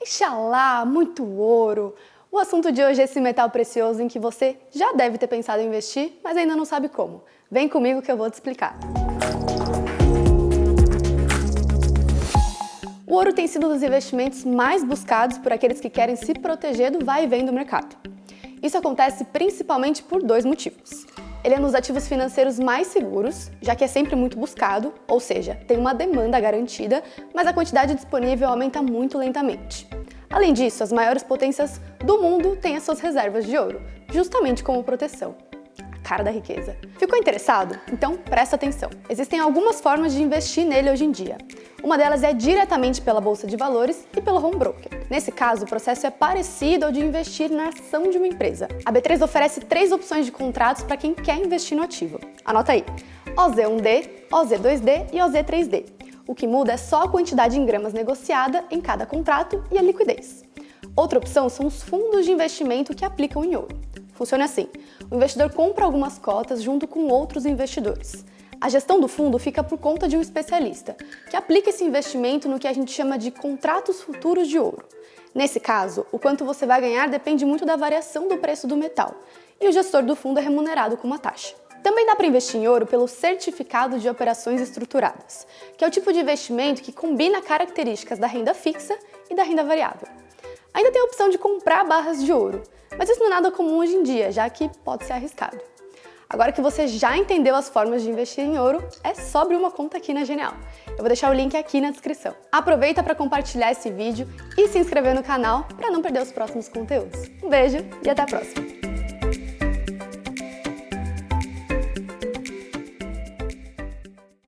Inxalá, muito ouro. O assunto de hoje é esse metal precioso em que você já deve ter pensado em investir, mas ainda não sabe como. Vem comigo que eu vou te explicar. O ouro tem sido um dos investimentos mais buscados por aqueles que querem se proteger do vai e vem do mercado. Isso acontece principalmente por dois motivos. Ele é dos ativos financeiros mais seguros, já que é sempre muito buscado, ou seja, tem uma demanda garantida, mas a quantidade disponível aumenta muito lentamente. Além disso, as maiores potências do mundo têm as suas reservas de ouro, justamente como proteção. Cara da riqueza. Ficou interessado? Então presta atenção. Existem algumas formas de investir nele hoje em dia. Uma delas é diretamente pela bolsa de valores e pelo home broker. Nesse caso, o processo é parecido ao de investir na ação de uma empresa. A B3 oferece três opções de contratos para quem quer investir no ativo. Anota aí: OZ1D, OZ2D e OZ3D. O que muda é só a quantidade em gramas negociada em cada contrato e a liquidez. Outra opção são os fundos de investimento que aplicam em ouro. Funciona assim, o investidor compra algumas cotas junto com outros investidores. A gestão do fundo fica por conta de um especialista, que aplica esse investimento no que a gente chama de contratos futuros de ouro. Nesse caso, o quanto você vai ganhar depende muito da variação do preço do metal, e o gestor do fundo é remunerado com uma taxa. Também dá para investir em ouro pelo Certificado de Operações Estruturadas, que é o tipo de investimento que combina características da renda fixa e da renda variável. Ainda tem a opção de comprar barras de ouro, mas isso não é nada comum hoje em dia, já que pode ser arriscado. Agora que você já entendeu as formas de investir em ouro, é só abrir uma conta aqui na Genial. Eu vou deixar o link aqui na descrição. Aproveita para compartilhar esse vídeo e se inscrever no canal para não perder os próximos conteúdos. Um beijo e até a próxima!